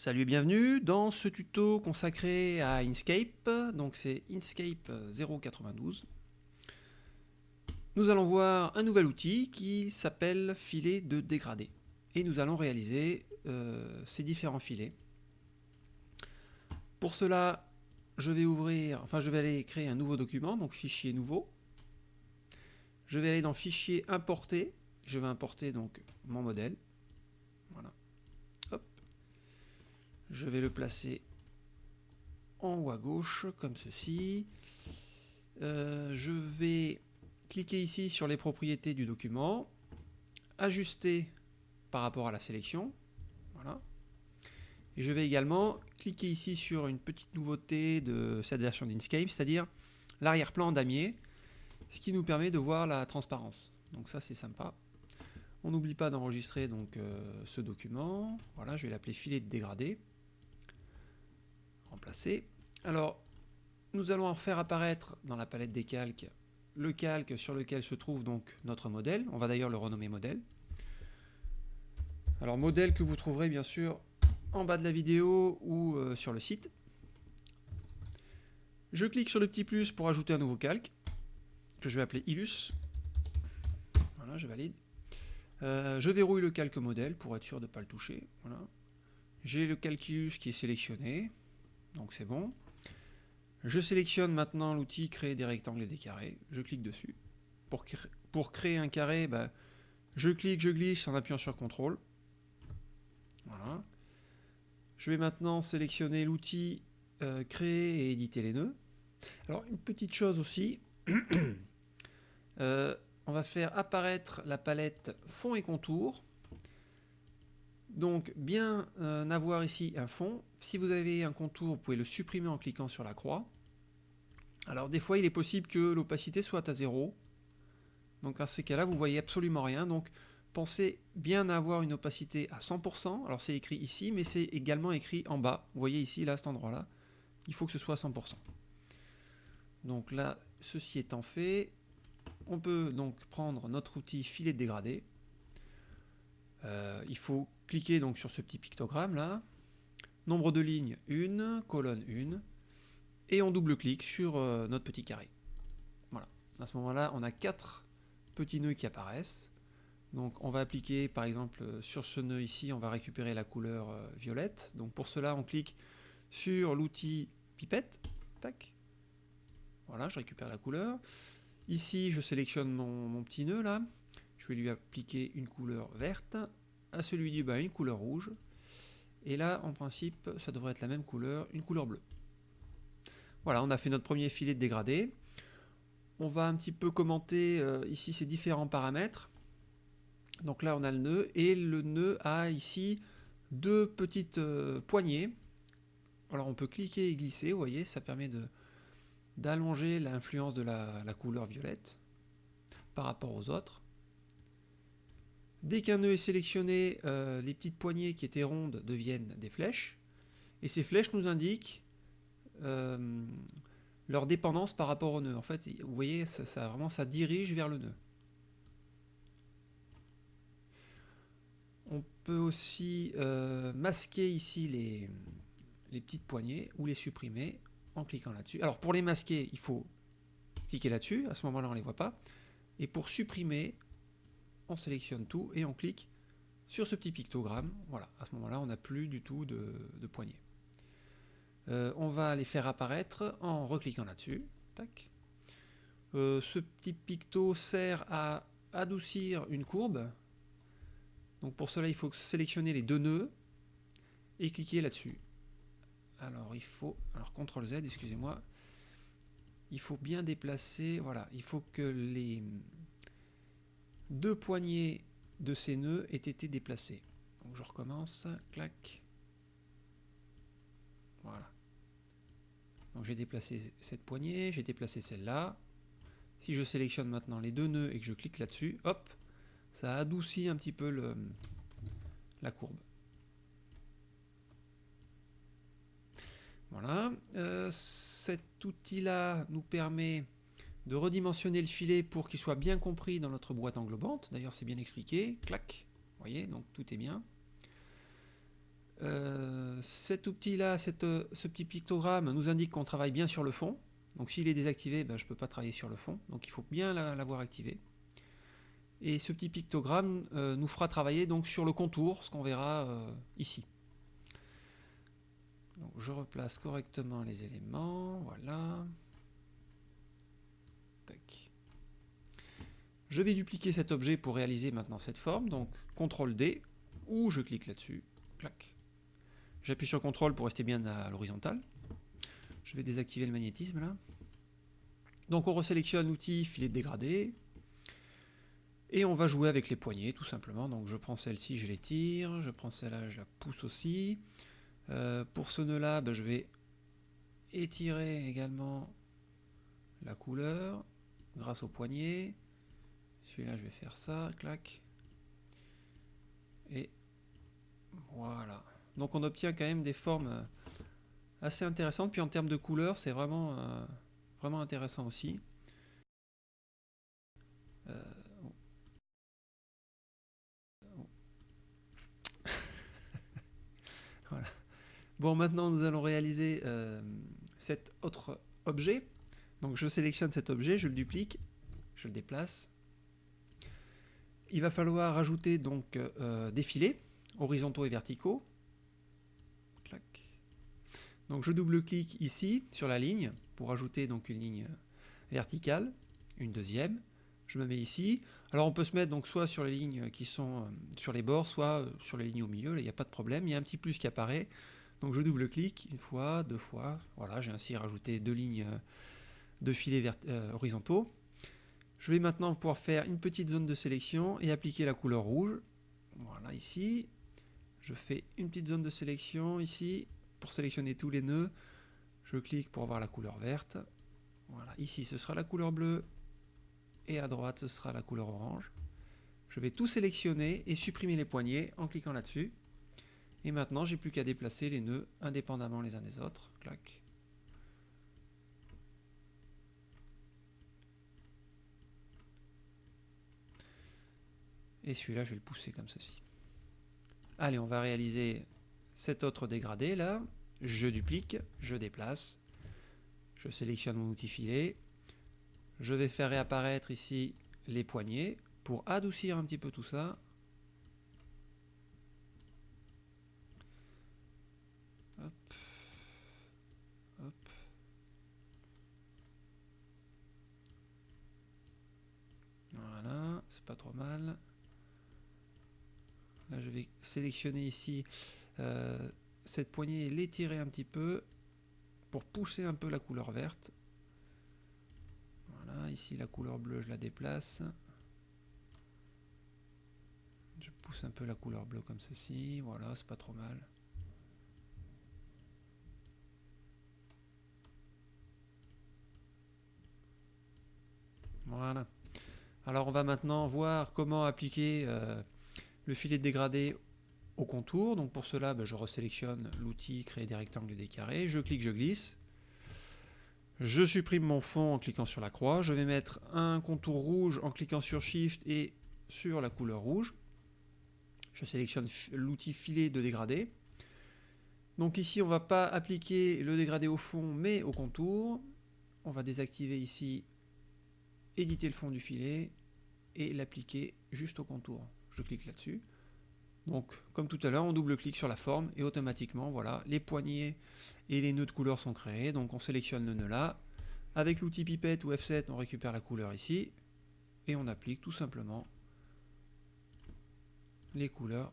Salut et bienvenue dans ce tuto consacré à Inkscape, donc c'est Inkscape 092. Nous allons voir un nouvel outil qui s'appelle filet de dégradé et nous allons réaliser euh, ces différents filets. Pour cela, je vais ouvrir, enfin je vais aller créer un nouveau document, donc fichier nouveau. Je vais aller dans fichier importer, je vais importer donc mon modèle. Voilà. Je vais le placer en haut à gauche, comme ceci. Euh, je vais cliquer ici sur les propriétés du document, ajuster par rapport à la sélection. Voilà. Et je vais également cliquer ici sur une petite nouveauté de cette version d'Inkscape, c'est-à-dire l'arrière-plan damier, ce qui nous permet de voir la transparence. Donc ça c'est sympa. On n'oublie pas d'enregistrer euh, ce document. Voilà, je vais l'appeler filet de dégradé remplacer. Alors, nous allons en faire apparaître dans la palette des calques le calque sur lequel se trouve donc notre modèle. On va d'ailleurs le renommer modèle. Alors modèle que vous trouverez bien sûr en bas de la vidéo ou euh, sur le site. Je clique sur le petit plus pour ajouter un nouveau calque que je vais appeler Illus. Voilà, je valide. Euh, je verrouille le calque modèle pour être sûr de ne pas le toucher. Voilà. J'ai le calculus qui est sélectionné donc c'est bon. Je sélectionne maintenant l'outil créer des rectangles et des carrés, je clique dessus. Pour, créer un carré, bah, je clique, je glisse en appuyant sur CTRL. Voilà. Je vais maintenant sélectionner l'outil euh, créer et éditer les nœuds. Alors une petite chose aussi, euh, on va faire apparaître la palette fond et contour donc bien euh, avoir ici un fond. Si vous avez un contour, vous pouvez le supprimer en cliquant sur la croix. Alors des fois il est possible que l'opacité soit à 0. Donc à ces cas-là vous voyez absolument rien. Donc pensez bien avoir une opacité à 100%. Alors c'est écrit ici mais c'est également écrit en bas. Vous voyez ici là à cet endroit-là. Il faut que ce soit à 100%. Donc là ceci étant fait, on peut donc prendre notre outil filet dégradé. Euh, il faut cliquez donc sur ce petit pictogramme là, nombre de lignes 1, colonne 1, et on double-clique sur euh, notre petit carré. Voilà, à ce moment-là, on a quatre petits nœuds qui apparaissent. Donc on va appliquer par exemple sur ce nœud ici, on va récupérer la couleur euh, violette. Donc pour cela, on clique sur l'outil pipette, tac. Voilà, je récupère la couleur. Ici, je sélectionne mon petit nœud là. Je vais lui appliquer une couleur verte à celui du bas une couleur rouge. Et là, en principe, ça devrait être la même couleur, une couleur bleue. Voilà, on a fait notre premier filet de dégradé. On va un petit peu commenter euh, ici ces différents paramètres. Donc là, on a le nœud, et le nœud a ici deux petites euh, poignées. Alors on peut cliquer et glisser, vous voyez, ça permet d'allonger l'influence de la couleur violette par rapport aux autres. Dès qu'un nœud est sélectionné, euh, les petites poignées qui étaient rondes deviennent des flèches. Et ces flèches nous indiquent euh, leur dépendance par rapport au nœud. En fait, vous voyez, ça, dirige vers le nœud. On peut aussi euh, masquer ici les petites poignées ou les supprimer en cliquant là-dessus. Alors pour les masquer, il faut cliquer là-dessus, à ce moment-là on ne les voit pas. Et pour supprimer, on sélectionne tout et on clique sur ce petit pictogramme. Voilà, à ce moment-là, on n'a plus du tout de, poignée. Euh, on va les faire apparaître en recliquant là-dessus. Euh, ce petit picto sert à adoucir une courbe. Donc pour cela, il faut sélectionner les deux nœuds et cliquer là-dessus. Alors il faut, alors CTRL Z, excusez-moi, il faut bien déplacer, voilà, il faut que les, deux poignées de ces nœuds aient été déplacés. Donc je recommence, clac. Voilà. Donc j'ai déplacé cette poignée, j'ai déplacé celle-là. Si je sélectionne maintenant les deux nœuds et que je clique là-dessus, hop, ça adoucit un petit peu la courbe. Voilà. Euh, cet outil-là nous permet de redimensionner le filet pour qu'il soit bien compris dans notre boîte englobante. D'ailleurs, c'est bien expliqué. Clac. Vous voyez, donc tout est bien. Euh, cet outil-là, ce petit pictogramme nous indique qu'on travaille bien sur le fond. Donc s'il est désactivé, ben, je ne peux pas travailler sur le fond. Donc il faut bien l'avoir activé. Et ce petit pictogramme euh, nous fera travailler donc sur le contour, ce qu'on verra euh, ici. Donc je replace correctement les éléments, voilà. Je vais dupliquer cet objet pour réaliser maintenant cette forme, donc CTRL D, ou je clique là-dessus, clac. J'appuie sur CTRL pour rester bien à l'horizontale. Je vais désactiver le magnétisme là. Donc on resélectionne l'outil filet de dégradé, et on va jouer avec les poignées, tout simplement. Donc je prends celle-ci, je l'étire. Je prends celle-là, je la pousse aussi. Euh, pour ce nœud-là, ben, je vais étirer également la couleur grâce au poignet. Celui-là, je vais faire ça, clac. Et voilà. Donc on obtient quand même des formes assez intéressantes. Puis en termes de couleur, c'est vraiment, euh, vraiment intéressant aussi. Euh, Bon, maintenant nous allons réaliser euh, cet autre objet. Donc je sélectionne cet objet, je le duplique, je le déplace. Il va falloir ajouter donc euh, des filets horizontaux et verticaux. Donc je double-clique ici sur la ligne pour ajouter donc une ligne verticale, une deuxième. Je me mets ici. Alors on peut se mettre donc soit sur les lignes qui sont euh, sur les bords, soit sur les lignes au milieu, il n'y a pas de problème. Il y a un petit plus qui apparaît. Donc je double-clique une fois, deux fois. Voilà, j'ai ainsi rajouté deux lignes euh, de filets euh, horizontaux. Je vais maintenant pouvoir faire une petite zone de sélection et appliquer la couleur rouge. Voilà, ici. Je fais une petite zone de sélection ici pour sélectionner tous les nœuds. Je clique pour avoir la couleur verte. Voilà, ici ce sera la couleur bleue et à droite ce sera la couleur orange. Je vais tout sélectionner et supprimer les poignées en cliquant là-dessus. Et maintenant, j'ai plus qu'à déplacer les nœuds indépendamment les uns des autres. Clac. Et celui-là, je vais le pousser comme ceci. Allez, on va réaliser cet autre dégradé là. Je duplique, je déplace, je sélectionne mon outil filet. Je vais faire réapparaître ici les poignées pour adoucir un petit peu tout ça. Voilà, c'est pas trop mal. Je vais sélectionner ici euh, cette poignée et l'étirer un petit peu pour pousser un peu la couleur verte. Voilà, ici la couleur bleue, je la déplace. Je pousse un peu la couleur bleue comme ceci. Voilà, c'est pas trop mal. Voilà. Alors on va maintenant voir comment appliquer euh, le filet dégradé au contour. Donc pour cela, ben, je resélectionne l'outil créer des rectangles et des carrés. Je clique, je glisse. Je supprime mon fond en cliquant sur la croix. Je vais mettre un contour rouge en cliquant sur Shift et sur la couleur rouge. Je sélectionne l'outil filet de dégradé. Donc ici, on ne va pas appliquer le dégradé au fond, mais au contour. On va désactiver ici éditer le fond du filet et l'appliquer juste au contour. Je clique là-dessus. Donc, comme tout à l'heure, on double-clique sur la forme et automatiquement, voilà, les poignées et les nœuds de couleur sont créés. Donc, on sélectionne le nœud là. Avec l'outil pipette ou F7, on récupère la couleur ici et on applique tout simplement les couleurs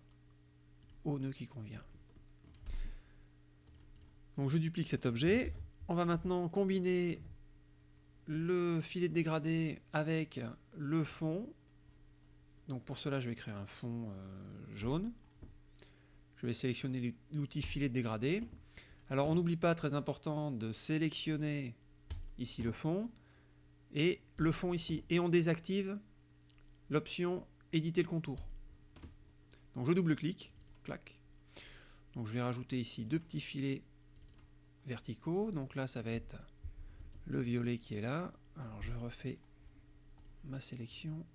au nœud qui convient. Donc, je duplique cet objet. On va maintenant combiner le filet de dégradé avec le fond. Donc pour cela, je vais créer un fond euh, jaune. Je vais sélectionner l'outil filet dégradé. Alors on n'oublie pas, très important, de sélectionner ici le fond et le fond ici. Et on désactive l'option éditer le contour. Donc je double-clique, clac. Donc je vais rajouter ici deux petits filets verticaux. Donc là, ça va être le violet qui est là. Alors je refais ma sélection.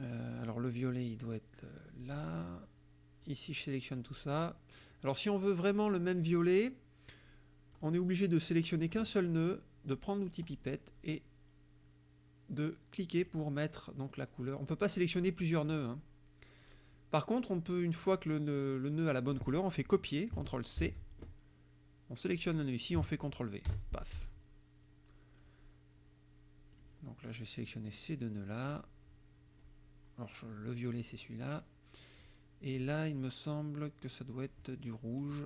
Euh, alors le violet il doit être euh, là. Ici, je sélectionne tout ça. Alors, si on veut vraiment le même violet, on est obligé de sélectionner qu'un seul nœud, de prendre l'outil pipette et de cliquer pour mettre donc la couleur. On ne peut pas sélectionner plusieurs nœuds. Hein. Par contre, on peut, une fois que le nœud, a la bonne couleur, on fait copier, CTRL C. On sélectionne le nœud ici, on fait CTRL V. Paf. Donc là, je vais sélectionner ces deux nœuds-là. Alors, le violet, c'est celui-là. Et là, il me semble que ça doit être du rouge.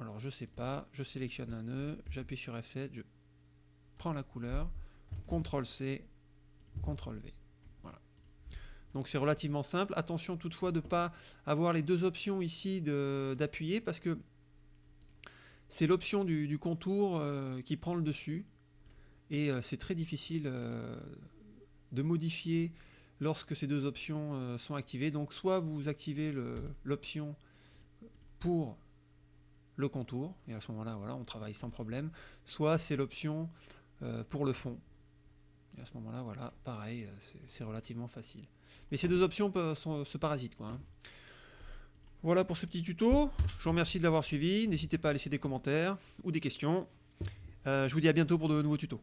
Alors, je sais pas. Je sélectionne un nœud, j'appuie sur F7, je prends la couleur, CTRL C, CTRL V. Voilà. Donc c'est relativement simple. Attention toutefois de ne pas avoir les deux options ici d'appuyer parce que c'est l'option du, contour euh, qui prend le dessus. Et euh, c'est très difficile euh, de modifier lorsque ces deux options sont activées. Donc soit vous activez l'option pour le contour, et à ce moment-là, voilà, on travaille sans problème, soit c'est l'option pour le fond. Et à ce moment-là, voilà, pareil, c'est relativement facile. Mais ces deux options peuvent, se parasitent. Hein. Voilà pour ce petit tuto. Je vous remercie de l'avoir suivi. N'hésitez pas à laisser des commentaires ou des questions. je vous dis à bientôt pour de nouveaux tutos.